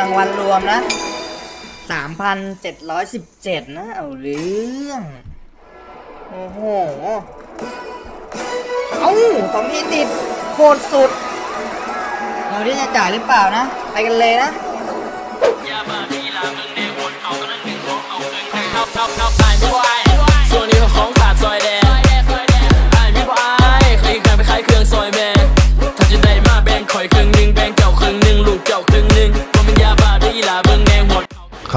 รางวัลรวมนะ3,717นะ เอาเรื่อง โอ้โห เอ้าสองพีติดโคตรสุด เราที่จะจ่ายหรือเปล่านะ ไปกันเลยนะ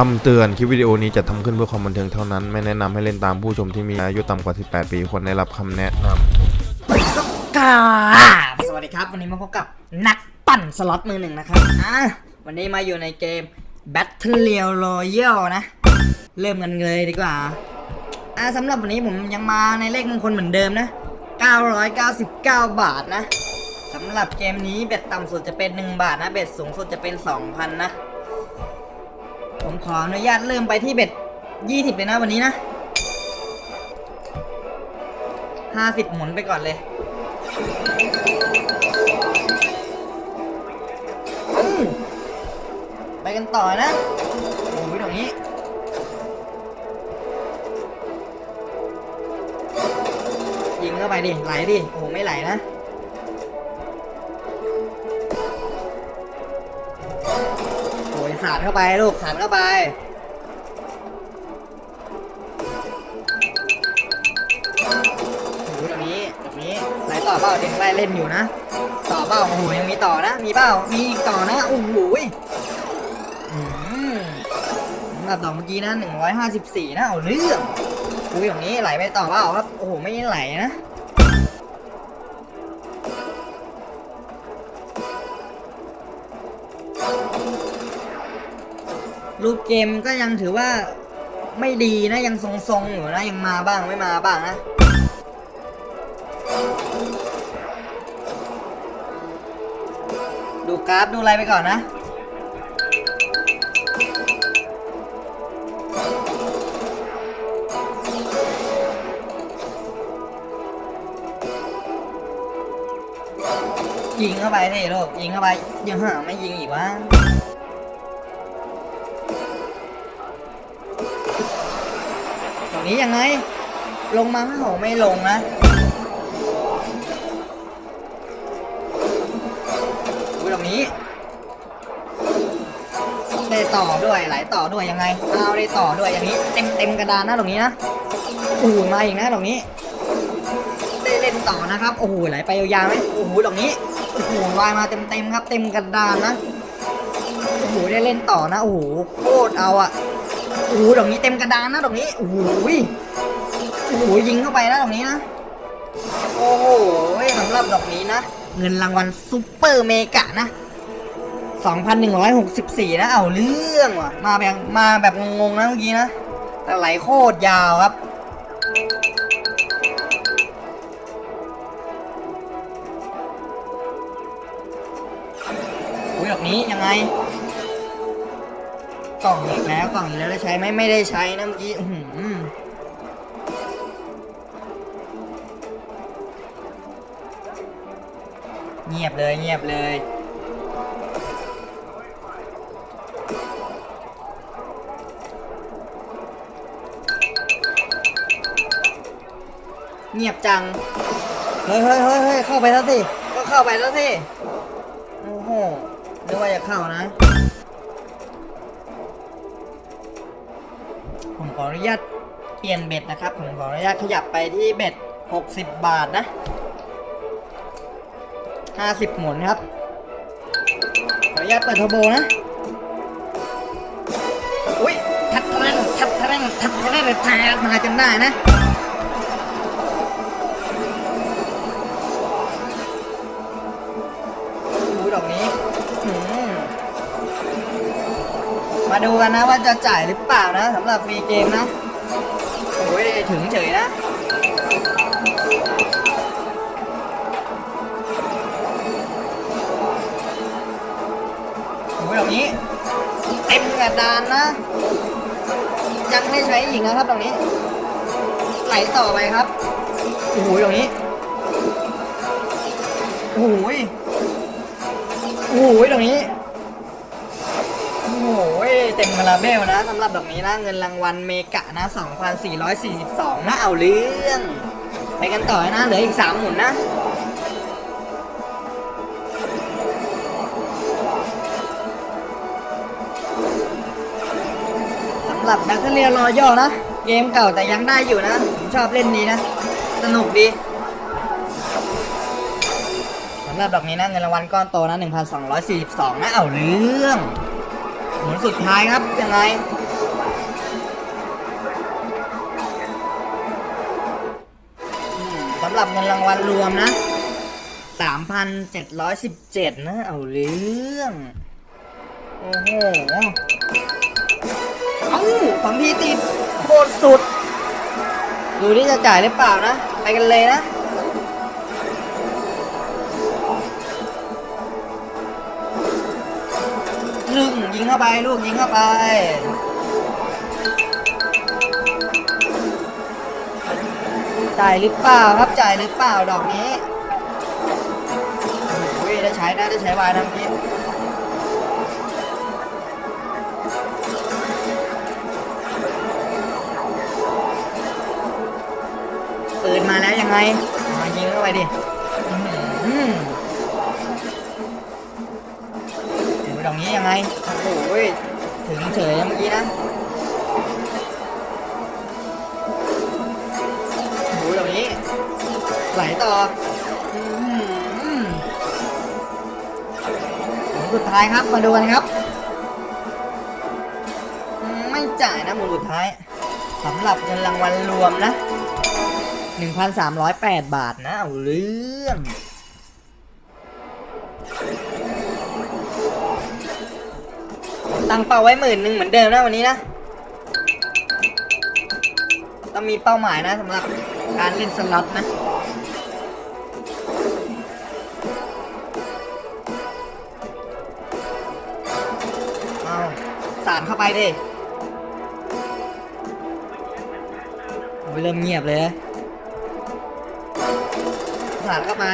คำเตือนคลิปวิดีโอนี้จะทำขึ้นเพื่อความบันเทิงเท่านั้น ไม่แนะนำให้เล่นตามผู้ชมที่มีอายุต่ำกว่า 18 ปีควรได้รับคำแนะนำสวัสดีครับ วันนี้มาพบกับนักปั่นสล็อตมือหนึ่งนะครับอะวันนี้มาอยู่ในเกม Battle Royale นะ เริ่มกันเลยดีกว่าอะสำหรับวันนี้ผมยังมาในเลขมงคลเหมือนเดิมนะ 999 บาทนะสำหรับเกมนี้เบ็ดต่ำสุดจะเป็น 1 บาทนะ เบ็ดสูงสุดจะเป็น 2,000 นะ ผมขออนุญาตเริ่มไปที่เบ็ด20เลยนะวันนี้นะ50หมุนไปก่อนเลยไปกันต่อนะโอ้ยตรงนี้ยิงเข้าไปดิ ไหลดิ โอ้โหไม่ไหลนะ ขาดเข้าไปลูกขาดเข้าไปโอ้โหตรงนี้ตรงนี้ไหลต่อเปล่าเด็กไล่เล่นอยู่นะ ต่อเปล่าโอ้โหยังมีต่อนะ มีเปล่ามีอีกต่อนะโอ้โหยอืมสำหรับดอกเมื่อกี้นะ154นะเอาเรื่องอุ้ยตรงนี้ไหลไปต่อเปล่าครับโอ้โหไม่ไหลนะ รูปเกมก็ยังถือว่าไม่ดีนะยังทรงๆอยู่นะยังมาบ้างไม่มาบ้างนะดูกราฟดูอะไรไปก่อนนะยิงเข้าไปดิลูกยิงเข้าไปยังหาไม่ยิงอีกวะ นี้ยังไง ลงมาโหไม่ลงนะอุ้ยตรงนี้ได้ต่อด้วยไหลต่อด้วยยังไงเอาได้ต่อด้วยอย่างนี้ เต็มเต็มกระดานนะตรงนี้นะโอ้โหมาอีกนะตรงนี้ได้เล่นต่อนะครับโอ้โหไหลไปยาวๆไหมโอ้โหตรงนี้โอ้โหวายมาเต็มเต็มครับ เต็มกระดานนะโอ้โหได้เล่นต่อนะโอ้โหโคตรเอาอะ โอ้โหตรงนี้เต็มกระดานนะตรงนี้โอ้โหโอ้โหยิงเข้าไปนะตรงนี้นะโอ้โหสำหรับดอกนี้นะ เงินรางวัลซุปเปอร์เมกะนะ2,164 นะเอาเรื่องว่ะ มาแบบมาแบบงงๆนะเมื่อกี้นะ แต่ไหลโคตรยาวครับ อุ้ยดอกนี้ยังไง กล่องอีกแล้วกล่องอีกแล้วได้ใช้ไหมไม่ได้ใช้นะเมื่อกี้อืเงียบเลยเงียบเลยเงียบจังเฮ้ยเฮ้ยเฮ้ยเฮ้ยเข้าไปแล้วสิ ก็เข้าไปแล้วสิ โอ้โหนึกว่าจะเข้านะ ขออนุญาตเปลี่ยนเบ็ดนะครับ ผมขออนุญาตขยับไปที่เบ็ด 60 บาทนะ 50 หมุนครับ ขออนุญาตเปิดเทอร์โบนะ อุ้ยทัดทะเลทัดทะเลทัดทะเลนทายมาจนได้นะ มาดูกันนะว่าจะจ่ายหรือเปล่านะสำหรับฟรีเกมนะโอ้ยถึงเฉยนะโอ้ยตรงนี้เต็มกระดานนะ ยังไม่ใช้อีกนะครับตรงนี้ไหลต่อไปครับโอ้โหตรงนี้โอ้โหโอ้โหตรงนี้ เต็มคาราเบลนะสำหรับดอกนี้นะเงินรางวัลเมกะนะ 2,442นะเอาเรื่อง ไปกันต่อนะเหลืออีก 3 หมุนนะสำหรับนักเรียนรอย่อนะ เกมเก่าแต่ยังได้อยู่นะ ผมชอบเล่นนี้นะ สนุกดีสำหรับดอกนี้นะเงินรางวัลก้อนโตนะ 1,242นะเอาเรื่อง หมุนสุดท้ายครับยังไงสำหรับเงินรางวัลรวมนะ 3,717 นะ เอาเรื่อง โอ้โห เอ้าสองทีติดโคตรสุด ดูที่จะจ่ายหรือเปล่านะ ไปกันเลยนะ ยิงเข้าไปลูกยิงเข้าไปจ่ายหรือเปล่าครับจ่ายหรือเปล่าดอกนี้โอ้ยได้ใช้นะได้ใช้วายทั้งทีปืนมาแล้วยังไงมายิงเข้าไปดิ นี้ยังไง โอ้โหถึงเฉยเมื่อกี้นะโอ้โหดอกนี้ ไหลต่ออื้อหือหมุนสุดท้ายครับ มาดูกันครับ ไม่จ่ายนะหมุนสุดท้ายสำหรับเงินรางวัลรวมนะ 1,308 บาทนะ เอาเรื่อง ตั้งเป้าไว้หมื่นหนึ่งเหมือนเดิมนะวันนี้นะต้องมีเป้าหมายนะสำหรับการเล่นสล็อตนะเอาสาดเข้าไปดิโอ้ยเริ่มเงียบเลยสาดเข้าไป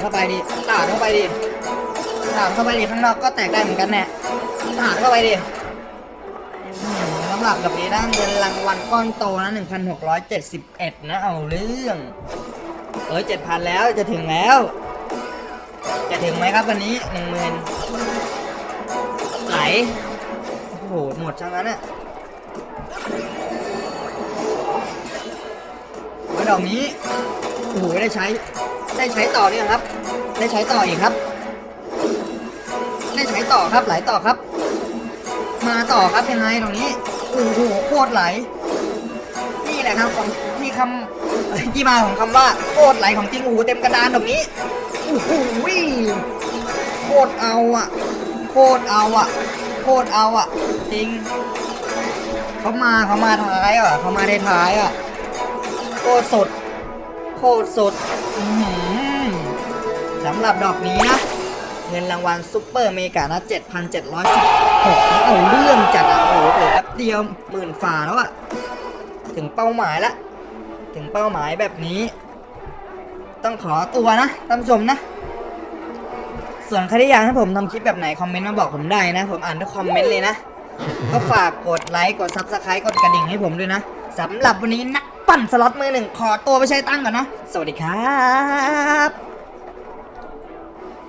เข้าไปดิสาดเข้าไปดิสาดเข้าไปดิข้างนอกก็แตกได้เหมือนกันแน่สาดเข้าไปดิสำหรับแบบนี้นะเงินรางวัลก้อนโตนะ1,671 นะเอาเรื่อง เอ้ย7,000 แล้วจะถึงแล้ว จะถึงไหมครับวันนี้หนึ่งหมื่นไหลโอ้โหหมดช่างนั้นอะดอกนี้โอ้โหได้ใช้ ได้ใช้ต่อเนี่ยครับ ได้ใช้ต่ออีกครับ ได้ใช้ต่อครับไหลต่อครับ มาต่อครับยังไงตรงนี้โอ้โหโคตรไหล นี่แหละครับของที่คำที่มาของคำว่าโคตรไหลของจริงโอ้โหเต็มกระดานตรงนี้โอ้โหโคตรเอาอะ โคตรเอาอะ โคตรเอาอะ จริงเขามาเขามาท้ายอะเขามาได้ท้ายอะโคตรสด โคตรสดสำหรับดอกนี้นะ เงินรางวัล Super Mega นะ7,716นี่เอาเรื่องจัดอะโอ้โหเปิดแป๊บเดียวหมื่นกว่าแล้วอะ ถึงเป้าหมายละ ถึงเป้าหมายแบบนี้ ต้องขอตัวนะท่านผู้ชมนะ ส่วนใครที่อยากให้ผมทำคลิปแบบไหน คอมเมนต์มาบอกผมได้นะ ผมอ่านทุกคอมเมนต์เลยนะ ก็ฝากกดไลค์ กด subscribe กดกระดิ่งให้ผมด้วยนะสำหรับวันนี้รัก ปั่นสล็อตมือหนึ่งขอตัวไปใช้ตังค์ก่อนนะ สวัสดีครับ